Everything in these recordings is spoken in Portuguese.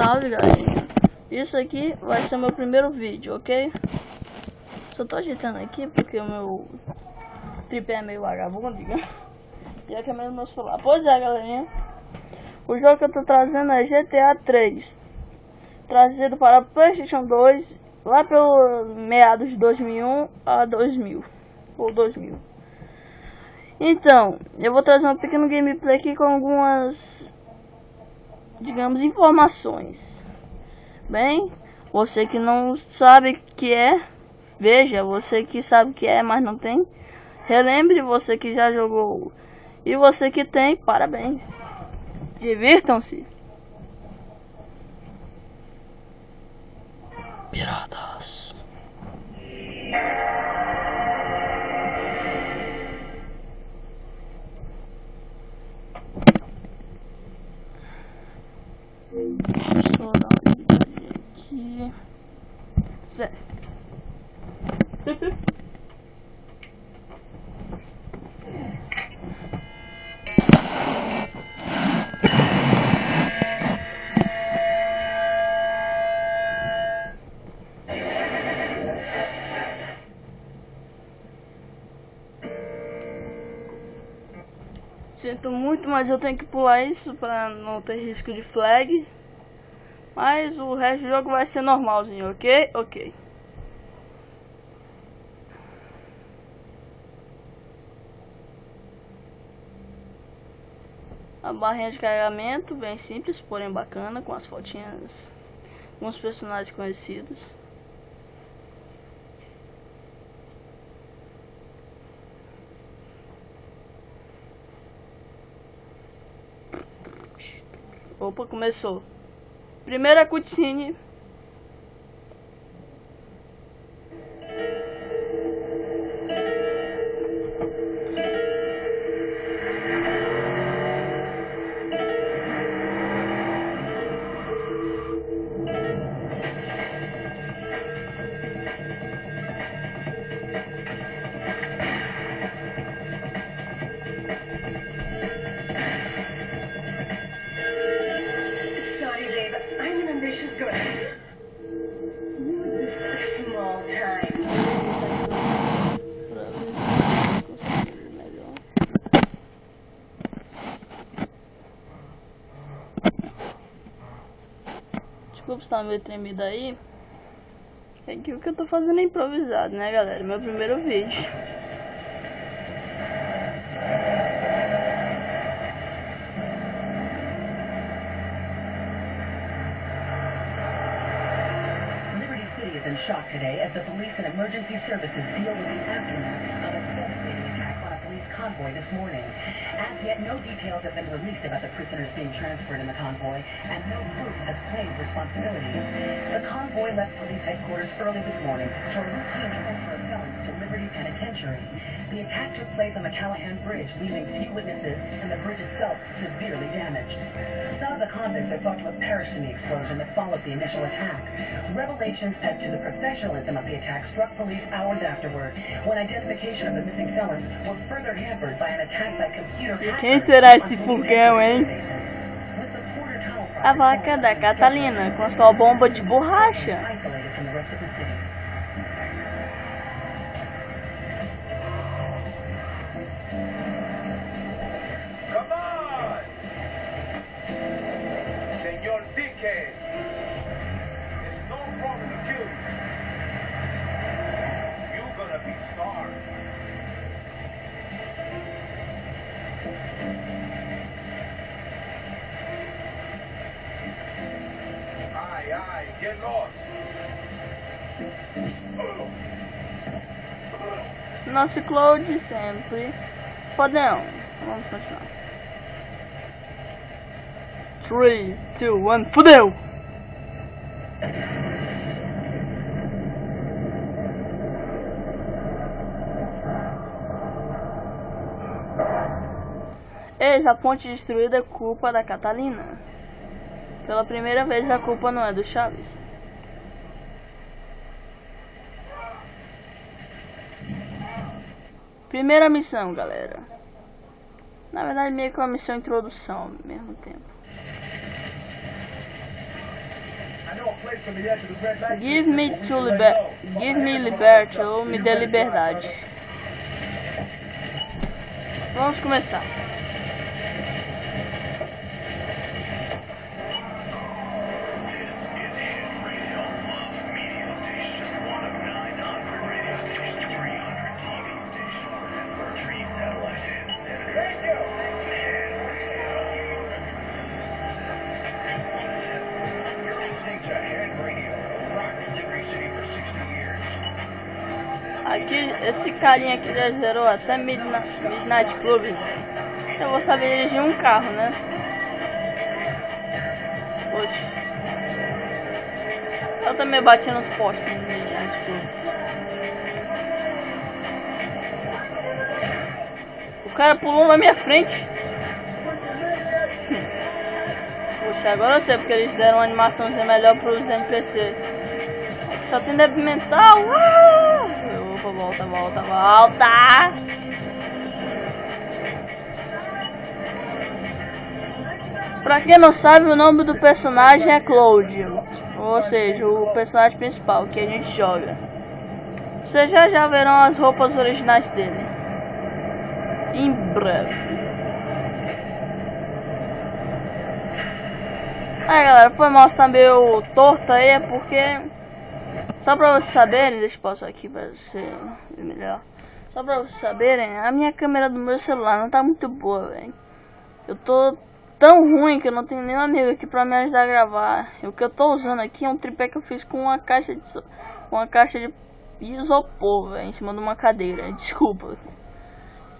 salve galerinha Isso aqui vai ser meu primeiro vídeo, ok? Só tô ajeitando aqui porque o meu tripé é meio vagabundo, digamos. E a câmera do meu celular. Pois é galerinha. O jogo que eu tô trazendo é GTA 3 Trazido para Playstation 2 Lá pelo meados de 2001 a 2000 Ou 2000 Então, eu vou trazer um pequeno gameplay aqui com algumas digamos, informações. Bem, você que não sabe que é, veja, você que sabe que é, mas não tem, relembre você que já jogou. E você que tem, parabéns. Divirtam-se. Sinto muito, mas eu tenho que pular isso para não ter risco de flag. Mas o resto do jogo vai ser normalzinho, ok? Ok. A barrinha de carregamento, bem simples, porém bacana, com as fotinhas, com os personagens conhecidos. Opa, começou. Primeira cutscene. Desculpa estar meio tremido aí. É que o que eu tô fazendo é improvisado, né, galera? Meu primeiro vídeo. Liberty City is in shock today as the police and emergency services deal with the aftermath of a devastating attack police convoy this morning. As yet, no details have been released about the prisoners being transferred in the convoy, and no group has claimed responsibility. The convoy left police headquarters early this morning for a routine transfer of felons to Liberty Penitentiary. The attack took place on the Callahan Bridge, leaving few witnesses and the bridge itself severely damaged. Some of the convicts are thought to have perished in the explosion that followed the initial attack. Revelations as to the professionalism of the attack struck police hours afterward, when identification of the missing felons were further Quem será esse furgão, hein? A vaca da Catalina, com a sua bomba de borracha. Nosso Cloud sempre. Podão. Vamos continuar. 3, 2, 1, fudeu! Eis a ponte destruída é culpa da Catalina. Pela primeira vez a culpa não é do Chaves. Primeira missão, galera. Na verdade, meio que uma missão introdução ao mesmo tempo. Give me to liber Give me liberty ou me dê liberdade. Vamos começar. Aqui, esse carinha aqui já zerou até Midnight Club. Eu vou saber dirigir um carro, né? Oxe. Eu também bati nos postes no Midnight Club. O cara pulou na minha frente. Poxa, agora eu sei porque eles deram uma animaçãozinha melhor pros NPC. Só tem débil mental. Volta, volta, volta. Pra quem não sabe, o nome do personagem é Cloud. Ou seja, o personagem principal que a gente joga. Vocês já já verão as roupas originais dele. Em breve. Aí galera, foi mal estar meio torto aí, é porque só pra vocês saberem, deixa eu pausar aqui pra ser melhor. Só pra vocês saberem, a minha câmera do meu celular não tá muito boa, velho. Eu tô tão ruim que eu não tenho nenhum amigo aqui pra me ajudar a gravar. E o que eu tô usando aqui é um tripé que eu fiz com uma caixa de uma caixa de isopor, velho, em cima de uma cadeira. Desculpa.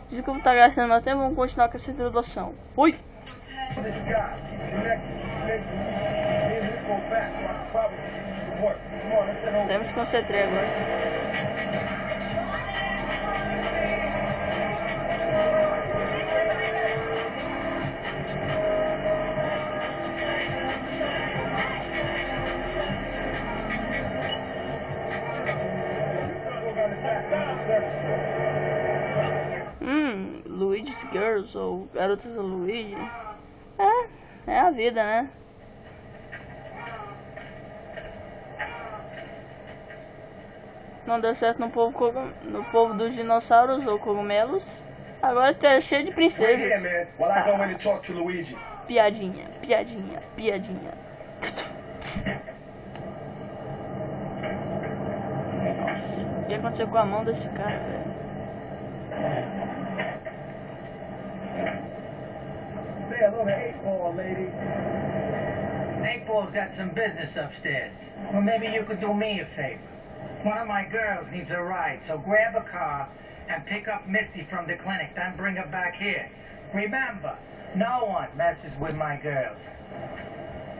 Desculpa estar gastando meu tempo, vamos continuar com essa introdução. Fui! Temos que concentrar agora. Hum, Luigi's Girls ou Garotas do Luigi. É, é a vida, né? Não deu certo no povo, cogum- no povo dos dinossauros ou cogumelos. Agora tá cheio de princesas. to Luigi. Piadinha, piadinha, piadinha. Nossa, o que aconteceu com a mão desse cara, velho? Say hello to ball, lady. Naples got some business upstairs. Well, maybe you could do me a favor. One of my girls needs a ride, so grab a car and pick up Misty from the clinic, then bring her back here. Remember, no one messes with my girls.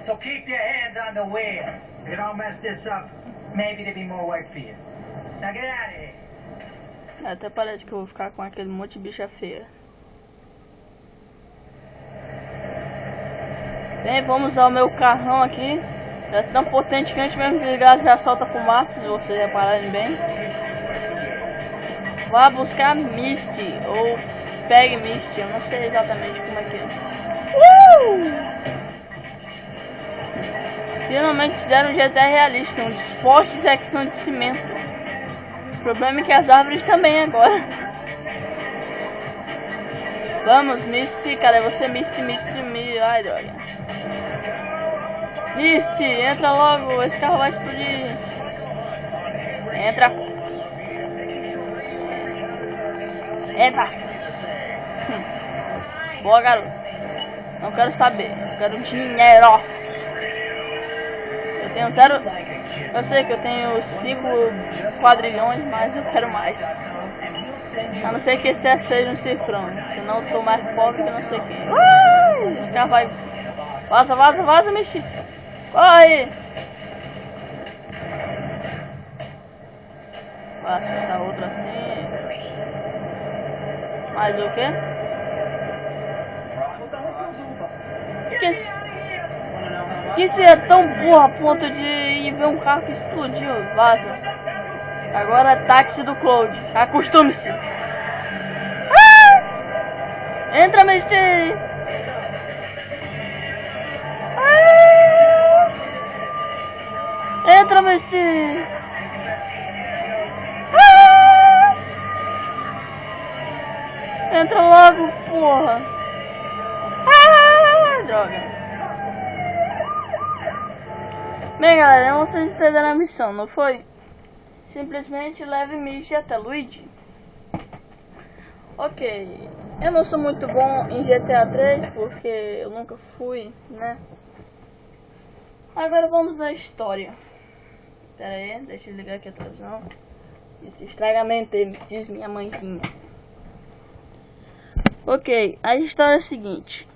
So keep your hands on the wheel. If you don't mess this up, maybe there'll be more work for you. Now get out of here. Até parece que eu vou ficar com aquele monte de bicha feia. Bem, vamos usar o meu carrão aqui. É tão potente que antes mesmo de ligar já solta fumaça, se vocês repararem bem. Vá buscar Misty, ou pegue Misty, eu não sei exatamente como é que é. Uh! Finalmente fizeram um GTA realista, um é que são de cimento. O problema é que as árvores também agora. Vamos, Misty, cadê você, Misty, Misty, Misty, ai droga. Misty, entra logo, esse carro vai explodir. Entra. Entra. Boa, garoto. Não quero saber, eu quero dinheiro. Eu tenho zero. Eu sei que eu tenho 5 quadrilhões, mas eu quero mais. A não ser que esse seja um cifrão, senão eu tô mais pobre que não sei quem. Ai, esse carro vai. Vaza, vaza, vaza, mexe. Vai acertar outro assim. Mais o quê? Que, esse- que você é tão burro a ponto de ir ver um carro que explodiu? Vaza. Agora é táxi do Cloud. Acostume-se. Ah! Entra, Misty! Leve-se! Ah! Entra logo, porra! Ah, droga! Bem, galera, vocês entenderam a missão, não foi? Simplesmente leve Michi até Luigi. Ok, eu não sou muito bom em GTA 3 porque eu nunca fui, né? Agora vamos à história. Pera aí, deixa eu ligar aqui a televisão. Esse estragamento diz minha mãezinha. Ok, a história é a seguinte.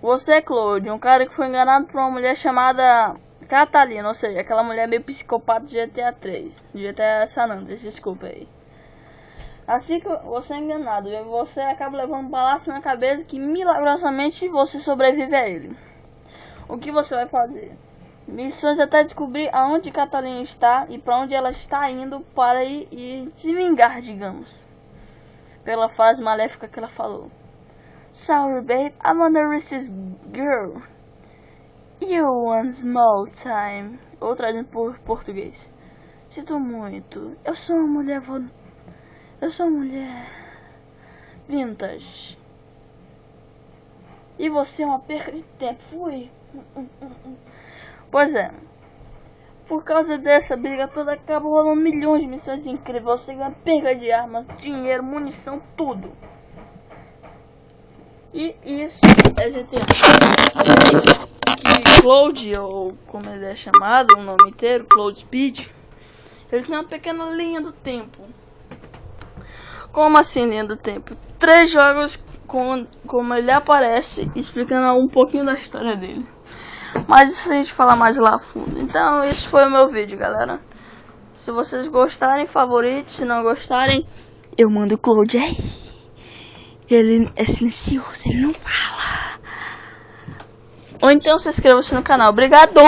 Você é Claude, um cara que foi enganado por uma mulher chamada Catalina, ou seja, aquela mulher meio psicopata de GTA 3. GTA San Andreas, desculpa aí. Assim que você é enganado, você acaba levando um balaço na cabeça que milagrosamente você sobrevive a ele. O que você vai fazer? Missões até descobrir aonde Catalina está e para onde ela está indo para ir e se vingar, digamos. Pela frase maléfica que ela falou. Sorry, babe, I'm on the racist girl. You one small time. Ou traduzindo por português. Sinto muito. Eu sou uma mulher eu sou mulher vintage. E você é uma perda de tempo. Fui. Pois é. Por causa dessa briga toda, acaba rolando milhões de missões incríveis. Você ganha perda de armas, dinheiro, munição, tudo. E isso é GTA. Que Cloud, ou como ele é chamado, o nome inteiro, Cloud Speed, ele tem uma pequena linha do tempo como assim linha do tempo? Três jogos com como ele aparece, explicando um pouquinho da história dele. Mas isso a gente fala mais lá a fundo. Então, esse foi o meu vídeo, galera. Se vocês gostarem, favorite. Se não gostarem, eu mando o Cloud aí. Ele é silencioso, ele não fala. Ou então se inscreva-se no canal. Obrigado!